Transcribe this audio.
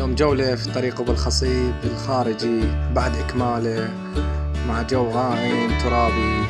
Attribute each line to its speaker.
Speaker 1: يوم جولة في طريقه بالخصيب الخارجي بعد إكماله مع جو غائم ترابي.